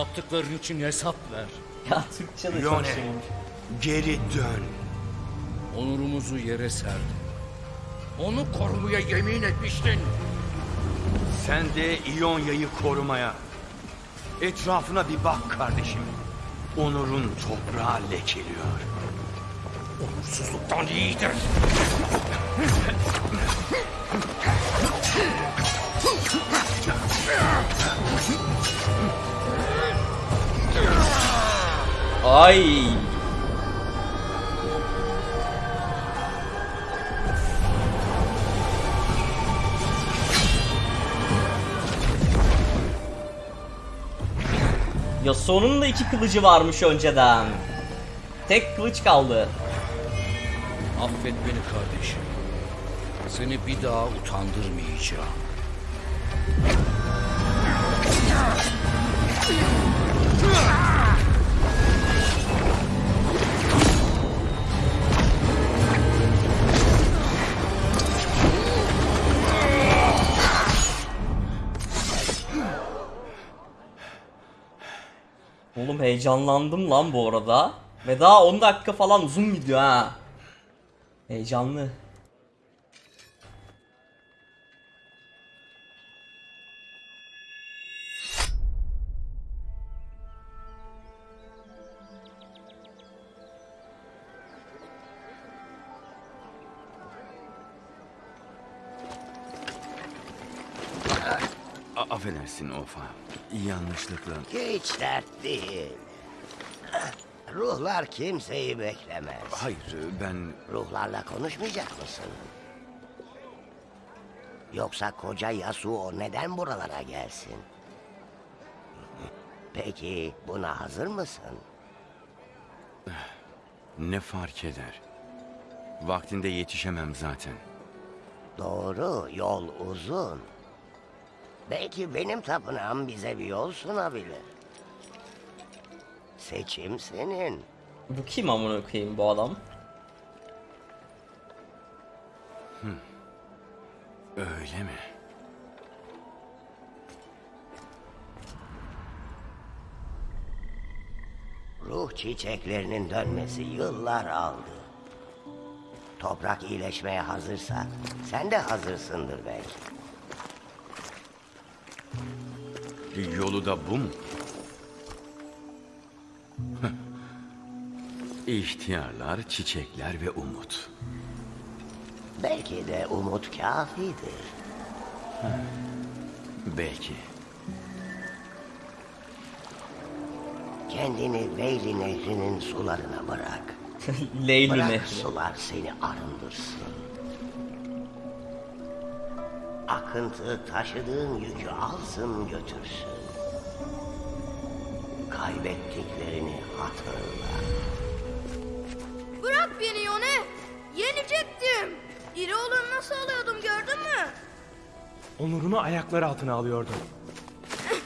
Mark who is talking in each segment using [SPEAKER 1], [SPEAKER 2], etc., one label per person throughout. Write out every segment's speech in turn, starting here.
[SPEAKER 1] Yaptıkların için hesap ver.
[SPEAKER 2] Ya Türkçe de çok şey olmuş.
[SPEAKER 3] geri dön.
[SPEAKER 1] Onurumuzu yere serdin. Onu korumaya yemin etmiştin.
[SPEAKER 3] Sen de İonya'yı korumaya. Etrafına bir bak kardeşim. Onur'un toprağı lekeliyor.
[SPEAKER 1] Onursuzluktan iyidir.
[SPEAKER 2] Ay. Yasuo'nun da iki kılıcı varmış önceden. Tek kılıç kaldı.
[SPEAKER 1] Affet beni kardeşim. Seni bir daha utandırmayacağım.
[SPEAKER 2] Oğlum heyecanlandım lan bu arada. Ve daha 10 dakika falan uzun video ha. Heyecanlı.
[SPEAKER 3] A- affedersin Ofa. Yanlışlıkla.
[SPEAKER 4] Hiç dert değil. Ruhlar kimseyi beklemez.
[SPEAKER 3] Hayır ben...
[SPEAKER 4] Ruhlarla konuşmayacak mısın? Yoksa koca Yasuo neden buralara gelsin? Peki buna hazır mısın?
[SPEAKER 3] Ne fark eder? Vaktinde yetişemem zaten.
[SPEAKER 4] Doğru, yol uzun. Belki benim tapınağım bize bir yol sunabilir. Seçim senin.
[SPEAKER 2] Bu kim amına koyayım bu adam?
[SPEAKER 3] Öyle mi?
[SPEAKER 4] Ruh çiçeklerinin dönmesi yıllar aldı. Toprak iyileşmeye hazırsa sen de hazırsındır belki.
[SPEAKER 3] Yolu da bu mu? İhtiyarlar, çiçekler ve umut.
[SPEAKER 4] Belki de umut kafidir.
[SPEAKER 3] Belki.
[SPEAKER 4] Kendini Veyli Nehri'nin sularına bırak.
[SPEAKER 2] Leyli
[SPEAKER 4] Bırak
[SPEAKER 2] Nehri.
[SPEAKER 4] sular seni arındırsın. Akıntı taşıdığın yükü alsın götürsün. Kaybettiklerini hatırla.
[SPEAKER 5] Bırak beni Yone. Yenecektim. İri olur nasıl alıyordum gördün mü?
[SPEAKER 6] Onurunu ayaklar altına alıyordum.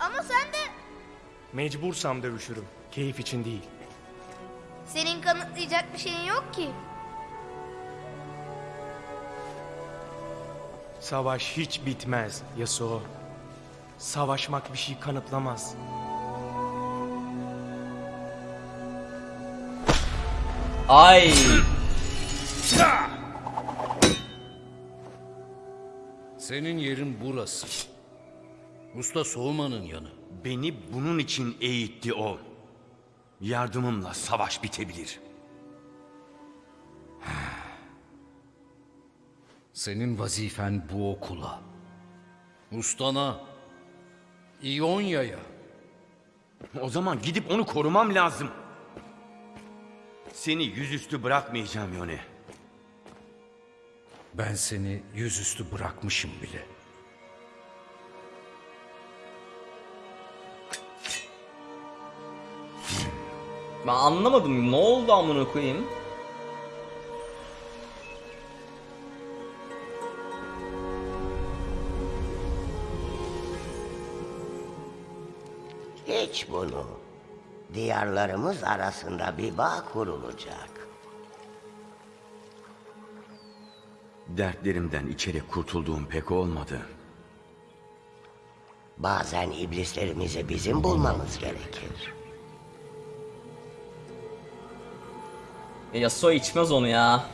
[SPEAKER 5] Ama sen de
[SPEAKER 6] Mecbursam dövüşürüm. Keyif için değil.
[SPEAKER 5] senin kanıtlayacak bir şeyin yok ki.
[SPEAKER 6] Savaş hiç bitmez Yasuo. Savaşmak bir şey kanıtlamaz.
[SPEAKER 2] Ay.
[SPEAKER 1] Senin yerin burası. Usta soğumanın yanı.
[SPEAKER 3] Beni bunun için eğitti o. Yardımımla savaş bitebilir.
[SPEAKER 1] Senin vazifen bu okula. Ustana. İonya'ya.
[SPEAKER 3] O zaman gidip onu korumam lazım. Seni yüzüstü bırakmayacağım Yone.
[SPEAKER 1] Ben seni yüzüstü bırakmışım bile.
[SPEAKER 2] Ben anlamadım. Ne oldu amına koyayım?
[SPEAKER 4] Geç bunu. Diyarlarımız arasında bir bağ kurulacak.
[SPEAKER 3] Dertlerimden içerek kurtulduğum pek olmadı.
[SPEAKER 4] Bazen iblislerimizi bizim bulmamız gerekir.
[SPEAKER 2] E, Yasuo içmez onu ya.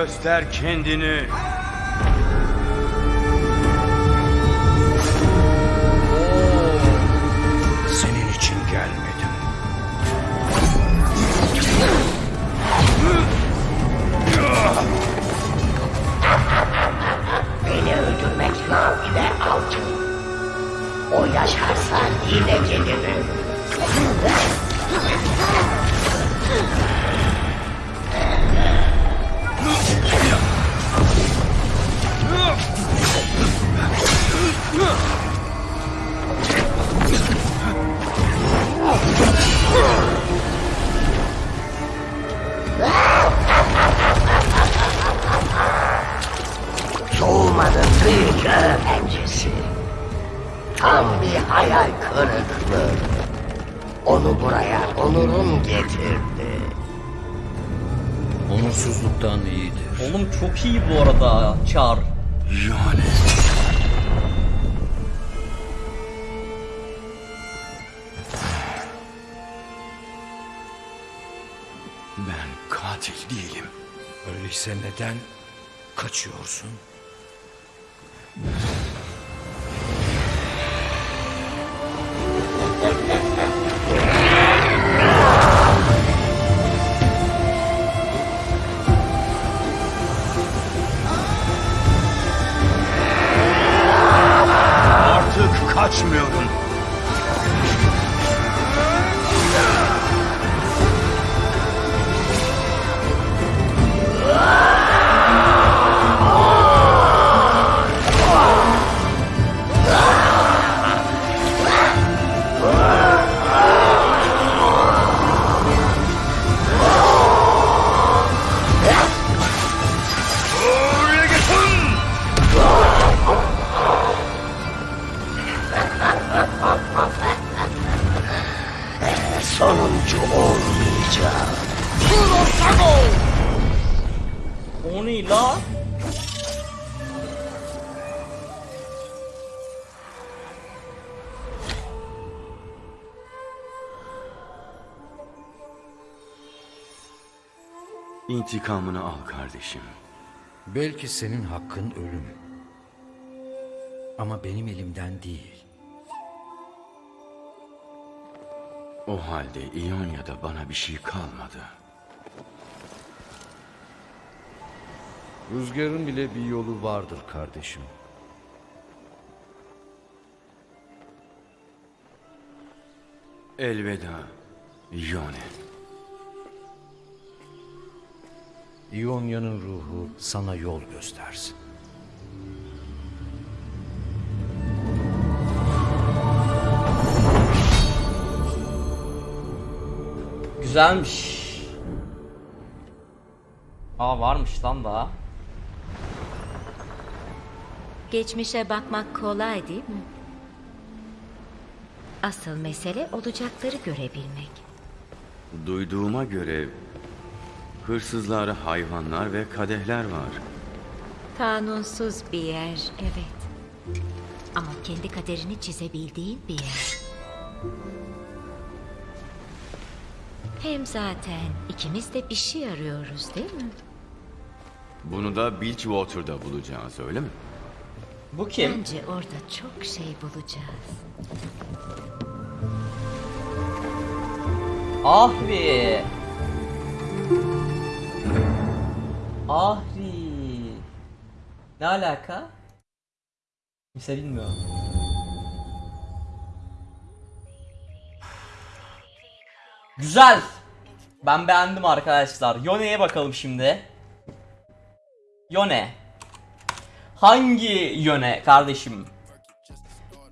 [SPEAKER 3] Göster kendini.
[SPEAKER 4] Soğumanın büyük öğrencisi. Tam bir hayal kırıklığı. Onu buraya onurum getirdi.
[SPEAKER 1] Onursuzluktan iyidir.
[SPEAKER 2] Oğlum çok iyi bu arada Char.
[SPEAKER 3] Yani. Ben katil değilim.
[SPEAKER 1] Öyleyse neden kaçıyorsun?
[SPEAKER 4] Sonuncu olmayacak.
[SPEAKER 2] O ne la?
[SPEAKER 3] İntikamını al kardeşim.
[SPEAKER 1] Belki senin hakkın ölüm. Ama benim elimden değil.
[SPEAKER 3] O halde İonya'da bana bir şey kalmadı.
[SPEAKER 1] Rüzgarın bile bir yolu vardır kardeşim.
[SPEAKER 3] Elveda Ione.
[SPEAKER 1] İonya'nın ruhu sana yol göstersin.
[SPEAKER 2] Güzelmiş. Aa varmış lan daha.
[SPEAKER 7] Geçmişe bakmak kolay değil mi? Asıl mesele olacakları görebilmek.
[SPEAKER 3] Duyduğuma göre hırsızlar, hayvanlar ve kadehler var.
[SPEAKER 7] Kanunsuz bir yer, evet. Ama kendi kaderini çizebildiğin bir yer. Hem zaten ikimiz de bir şey arıyoruz değil mi?
[SPEAKER 3] Bunu da Bilgewater'da bulacağız öyle mi?
[SPEAKER 2] Bu kim?
[SPEAKER 7] Bence orada çok şey bulacağız.
[SPEAKER 2] Ahri. Ahri. Ne alaka? Kimse bilmiyor. Güzel. Ben beğendim arkadaşlar. Yone'ye bakalım şimdi. Yone. Hangi yöne kardeşim?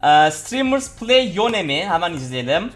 [SPEAKER 2] Ee, streamers Play Yone mi? Hemen izleyelim.